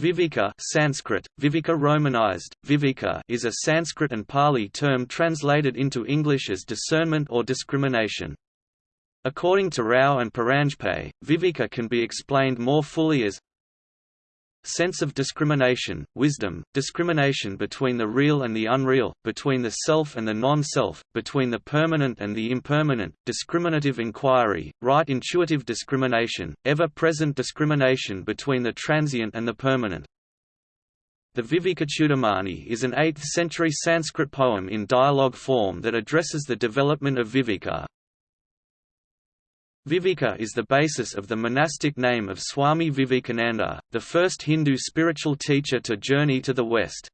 Viveka Sanskrit, Viveka romanized, Viveka is a Sanskrit and Pali term translated into English as discernment or discrimination. According to Rao and Paranjpe, Viveka can be explained more fully as sense of discrimination, wisdom, discrimination between the real and the unreal, between the self and the non-self, between the permanent and the impermanent, discriminative inquiry, right intuitive discrimination, ever-present discrimination between the transient and the permanent. The Vivekachudamani is an 8th-century Sanskrit poem in dialogue form that addresses the development of Viveka. Viveka is the basis of the monastic name of Swami Vivekananda, the first Hindu spiritual teacher to journey to the West.